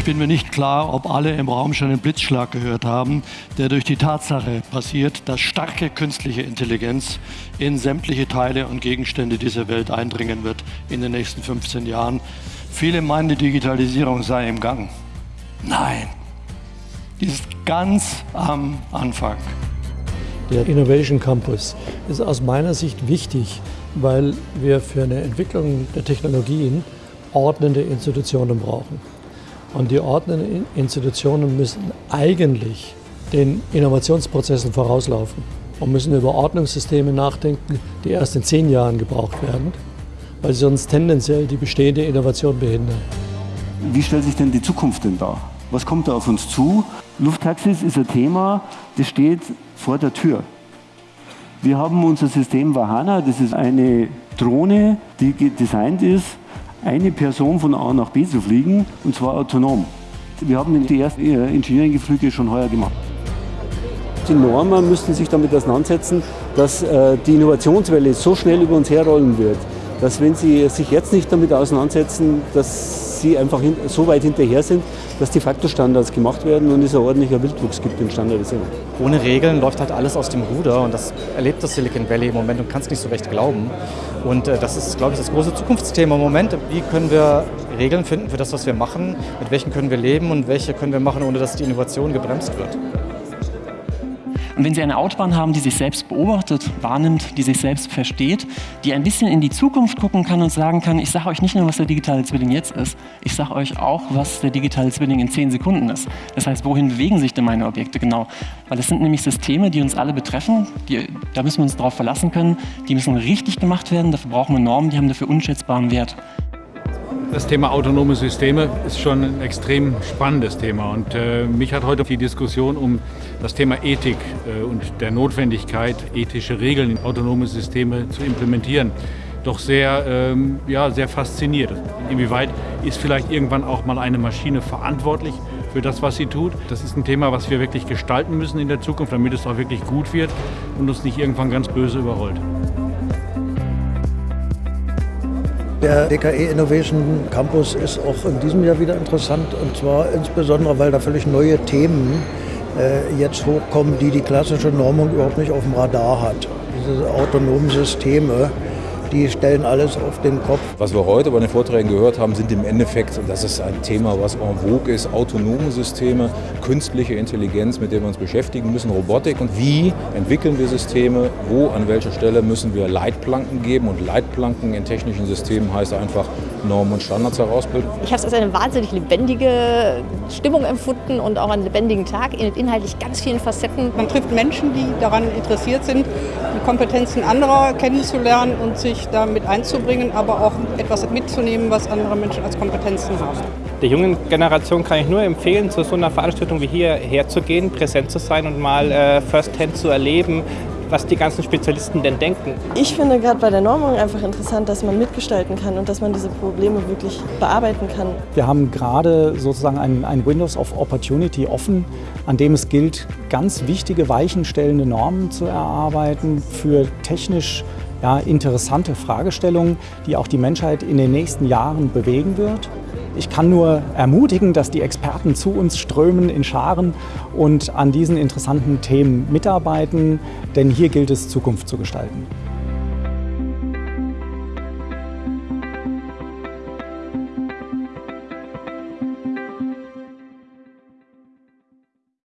Ich bin mir nicht klar, ob alle im Raum schon den Blitzschlag gehört haben, der durch die Tatsache passiert, dass starke künstliche Intelligenz in sämtliche Teile und Gegenstände dieser Welt eindringen wird in den nächsten 15 Jahren. Viele meinen, die Digitalisierung sei im Gang. Nein, die ist ganz am Anfang. Der Innovation Campus ist aus meiner Sicht wichtig, weil wir für eine Entwicklung der Technologien ordnende Institutionen brauchen. Und die ordnenden Institutionen müssen eigentlich den Innovationsprozessen vorauslaufen und müssen über Ordnungssysteme nachdenken, die erst in zehn Jahren gebraucht werden, weil sie sonst tendenziell die bestehende Innovation behindern. Wie stellt sich denn die Zukunft denn dar? Was kommt da auf uns zu? Lufttaxis ist ein Thema, das steht vor der Tür. Wir haben unser System Vahana, das ist eine Drohne, die designt ist, eine Person von A nach B zu fliegen, und zwar autonom. Wir haben die ersten Engineering-Flüge schon heuer gemacht. Die Normen müssten sich damit auseinandersetzen, dass äh, die Innovationswelle so schnell über uns herrollen wird, dass wenn sie sich jetzt nicht damit auseinandersetzen, dass sie einfach so weit hinterher sind, dass die Faktorstandards gemacht werden und es ein ordentlicher Wildwuchs gibt in Standardisierung. Ohne Regeln läuft halt alles aus dem Ruder und das erlebt das Silicon Valley im Moment und kann es nicht so recht glauben. Und äh, das ist, glaube ich, das große Zukunftsthema im Moment. Wie können wir Regeln finden für das, was wir machen? Mit welchen können wir leben und welche können wir machen, ohne dass die Innovation gebremst wird? Und wenn Sie eine Autobahn haben, die sich selbst beobachtet, wahrnimmt, die sich selbst versteht, die ein bisschen in die Zukunft gucken kann und sagen kann, ich sage euch nicht nur, was der digitale Zwilling jetzt ist, ich sage euch auch, was der digitale Zwilling in zehn Sekunden ist. Das heißt, wohin bewegen sich denn meine Objekte genau? Weil das sind nämlich Systeme, die uns alle betreffen, die, da müssen wir uns darauf verlassen können, die müssen richtig gemacht werden, dafür brauchen wir Normen, die haben dafür unschätzbaren Wert. Das Thema autonome Systeme ist schon ein extrem spannendes Thema und äh, mich hat heute die Diskussion um das Thema Ethik äh, und der Notwendigkeit, ethische Regeln in autonome Systeme zu implementieren, doch sehr, ähm, ja, sehr fasziniert. Inwieweit ist vielleicht irgendwann auch mal eine Maschine verantwortlich für das, was sie tut? Das ist ein Thema, was wir wirklich gestalten müssen in der Zukunft, damit es auch wirklich gut wird und uns nicht irgendwann ganz böse überrollt. Der DKE Innovation Campus ist auch in diesem Jahr wieder interessant und zwar insbesondere, weil da völlig neue Themen äh, jetzt hochkommen, die die klassische Normung überhaupt nicht auf dem Radar hat. Diese autonomen Systeme, die stellen alles auf den Kopf. Was wir heute bei den Vorträgen gehört haben, sind im Endeffekt, und das ist ein Thema, was en vogue ist, autonome Systeme, künstliche Intelligenz, mit der wir uns beschäftigen müssen, Robotik und wie entwickeln wir Systeme, wo, an welcher Stelle müssen wir Leitplanken geben und Leitplanken in technischen Systemen heißt einfach Normen und Standards herausbilden. Ich habe es als eine wahnsinnig lebendige Stimmung empfunden und auch einen lebendigen Tag in inhaltlich ganz vielen Facetten. Man trifft Menschen, die daran interessiert sind, die Kompetenzen anderer kennenzulernen und sich sich damit einzubringen, aber auch etwas mitzunehmen, was andere Menschen als Kompetenzen haben. Der jungen Generation kann ich nur empfehlen, zu so einer Veranstaltung wie hier herzugehen, präsent zu sein und mal äh, firsthand zu erleben, was die ganzen Spezialisten denn denken. Ich finde gerade bei der Normung einfach interessant, dass man mitgestalten kann und dass man diese Probleme wirklich bearbeiten kann. Wir haben gerade sozusagen ein, ein Windows of Opportunity offen, an dem es gilt, ganz wichtige weichenstellende Normen zu erarbeiten für technisch ja, interessante Fragestellungen, die auch die Menschheit in den nächsten Jahren bewegen wird. Ich kann nur ermutigen, dass die Experten zu uns strömen in Scharen und an diesen interessanten Themen mitarbeiten, denn hier gilt es, Zukunft zu gestalten.